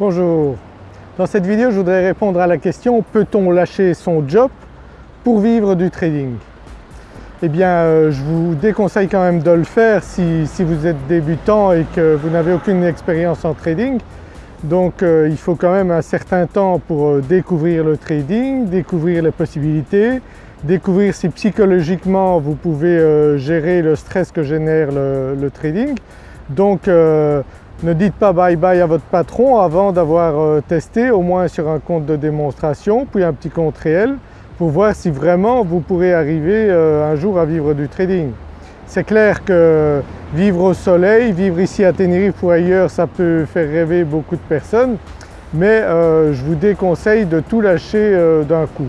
Bonjour, dans cette vidéo je voudrais répondre à la question peut-on lâcher son job pour vivre du trading? Eh bien euh, je vous déconseille quand même de le faire si, vous êtes débutant et que vous n'avez aucune expérience en trading. Donc euh, il faut quand même un certain temps pour euh, découvrir le trading, découvrir les possibilités, découvrir si psychologiquement vous pouvez gérer le stress que génère le, trading. Ne dites pas bye bye à votre patron avant d'avoir euh, testé au moins sur un compte de démonstration puis un petit compte réel pour voir si vraiment vous pourrez arriver euh, un jour à vivre du trading. C'est clair que vivre au soleil, vivre ici à Tenerife ou ailleurs ça peut faire rêver beaucoup de personnes mais euh, je vous déconseille de tout lâcher d'un coup.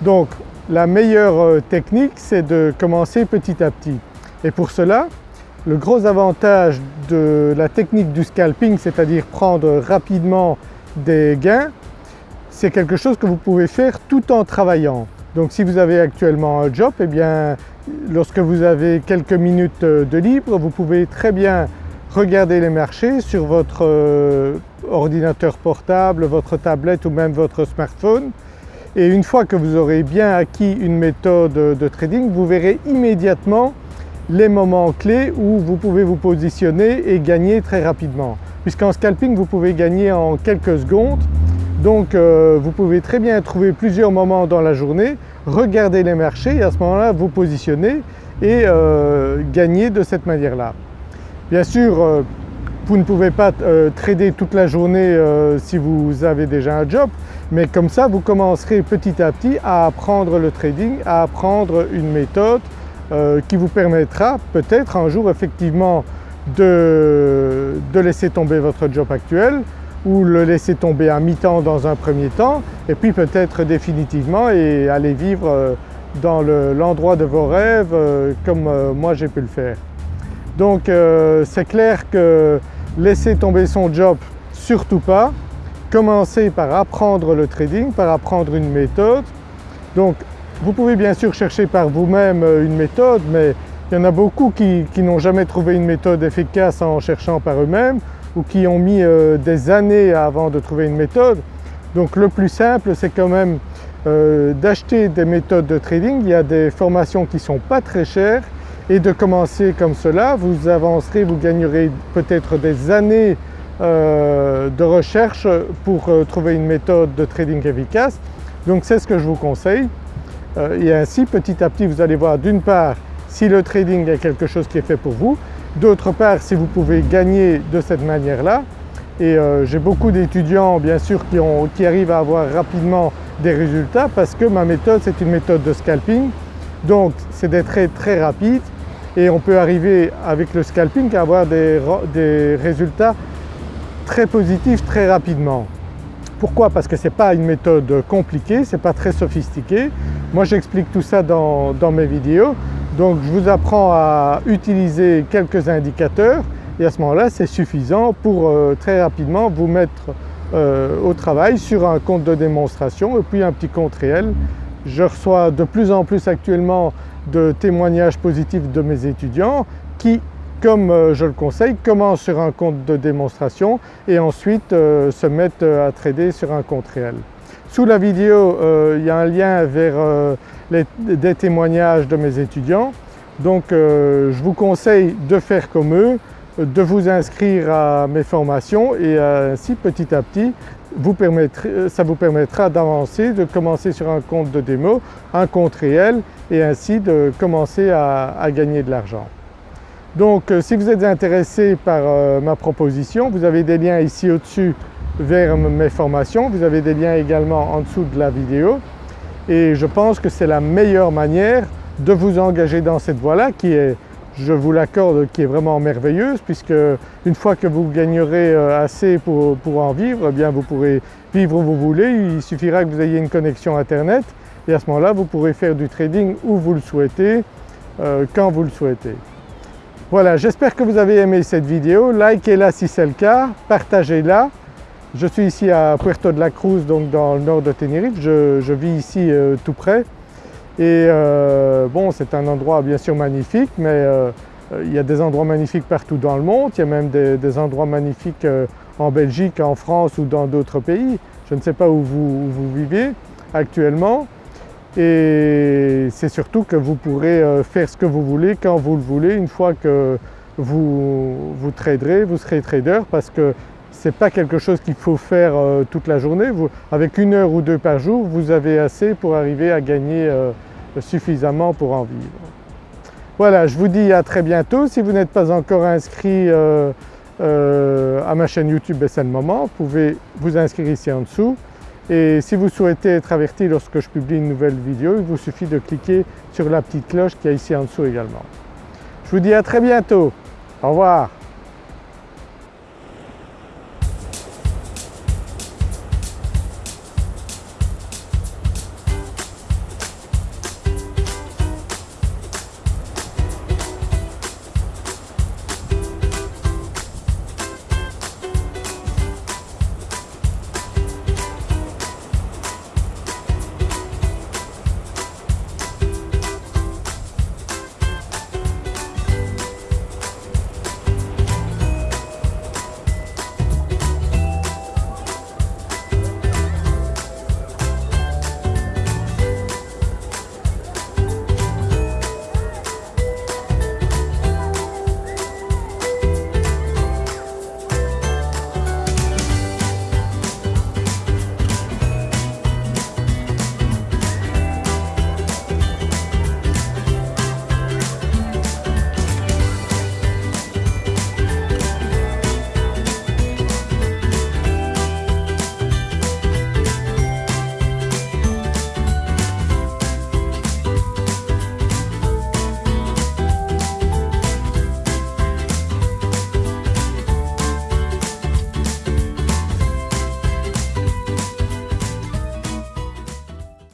Donc la meilleure technique c'est de commencer petit à petit et pour cela le gros avantage de la technique du scalping, c'est-à-dire prendre rapidement des gains, c'est quelque chose que vous pouvez faire tout en travaillant. Donc si vous avez actuellement un job, eh bien lorsque vous avez quelques minutes de libre, vous pouvez très bien regarder les marchés sur votre euh, ordinateur portable, votre tablette ou même votre smartphone et une fois que vous aurez bien acquis une méthode de trading, vous verrez immédiatement les moments clés où vous pouvez vous positionner et gagner très rapidement. Puisqu'en scalping vous pouvez gagner en quelques secondes donc euh, vous pouvez très bien trouver plusieurs moments dans la journée, regarder les marchés et à ce moment-là vous positionner et euh, gagner de cette manière-là. Bien sûr euh, vous ne pouvez pas trader toute la journée si vous avez déjà un job mais comme ça vous commencerez petit à petit à apprendre le trading, à apprendre une méthode, euh, qui vous permettra peut-être un jour effectivement de, laisser tomber votre job actuel ou le laisser tomber à mi-temps dans un premier temps et puis peut-être définitivement et aller vivre euh, dans l'endroit de vos rêves euh, comme moi j'ai pu le faire. Donc c'est clair que laisser tomber son job, surtout pas. Commencer par apprendre le trading, par apprendre une méthode. Donc vous pouvez bien sûr chercher par vous-même euh, une méthode mais il y en a beaucoup qui, n'ont jamais trouvé une méthode efficace en cherchant par eux-mêmes ou qui ont mis euh, des années avant de trouver une méthode. Donc le plus simple c'est quand même euh, d'acheter des méthodes de trading, il y a des formations qui ne sont pas très chères et de commencer comme cela, vous avancerez, vous gagnerez peut-être des années de recherche pour trouver une méthode de trading efficace. Donc c'est ce que je vous conseille. Euh, et ainsi petit à petit vous allez voir d'une part si le trading est quelque chose qui est fait pour vous, d'autre part si vous pouvez gagner de cette manière-là. Et euh, j'ai beaucoup d'étudiants bien sûr qui, arrivent à avoir rapidement des résultats parce que ma méthode c'est une méthode de scalping. Donc c'est des trades très rapides. Et on peut arriver avec le scalping à avoir des résultats très positifs très rapidement. Pourquoi? Parce que ce n'est pas une méthode compliquée, ce n'est pas très sophistiqué. Moi j'explique tout ça dans, mes vidéos. Donc je vous apprends à utiliser quelques indicateurs et à ce moment-là c'est suffisant pour euh, très rapidement vous mettre euh, au travail sur un compte de démonstration et puis un petit compte réel. Je reçois de plus en plus actuellement de témoignages positifs de mes étudiants qui comme euh, je le conseille, commencent sur un compte de démonstration et ensuite se mettent à trader sur un compte réel. Sous la vidéo il y a un lien vers des témoignages de mes étudiants donc je vous conseille de faire comme eux, de vous inscrire à mes formations et ainsi petit à petit ça vous permettra d'avancer, de commencer sur un compte de démo, un compte réel et ainsi de commencer à gagner de l'argent. Donc euh, si vous êtes intéressé par euh, ma proposition, vous avez des liens ici au-dessus vers mes formations, vous avez des liens également en dessous de la vidéo. Et je pense que c'est la meilleure manière de vous engager dans cette voie-là qui est, je vous l'accorde, qui est vraiment merveilleuse puisque une fois que vous gagnerez euh, assez pour, en vivre, eh bien vous pourrez vivre où vous voulez, il suffira que vous ayez une connexion internet. Et à ce moment-là vous pourrez faire du trading où vous le souhaitez, quand vous le souhaitez. Voilà, j'espère que vous avez aimé cette vidéo, likez-la si c'est le cas, partagez-la. Je suis ici à Puerto de la Cruz, donc dans le nord de Tenerife, je, vis ici euh, tout près. Et euh, bon, c'est un endroit bien sûr magnifique, mais euh, il y a des endroits magnifiques partout dans le monde, il y a même des, endroits magnifiques en Belgique, en France ou dans d'autres pays. Je ne sais pas où vous, vous vivez actuellement et c'est surtout que vous pourrez faire ce que vous voulez quand vous le voulez une fois que vous, vous traderez, vous serez trader parce que ce n'est pas quelque chose qu'il faut faire euh, toute la journée. avec une heure ou deux par jour, vous avez assez pour arriver à gagner euh, suffisamment pour en vivre. Voilà, je vous dis à très bientôt. Si vous n'êtes pas encore inscrit à ma chaîne YouTube, ben, c'est le moment. Vous pouvez vous inscrire ici en dessous. Et si vous souhaitez être averti lorsque je publie une nouvelle vidéo, il vous suffit de cliquer sur la petite cloche qui est ici en dessous également. Je vous dis à très bientôt. Au revoir.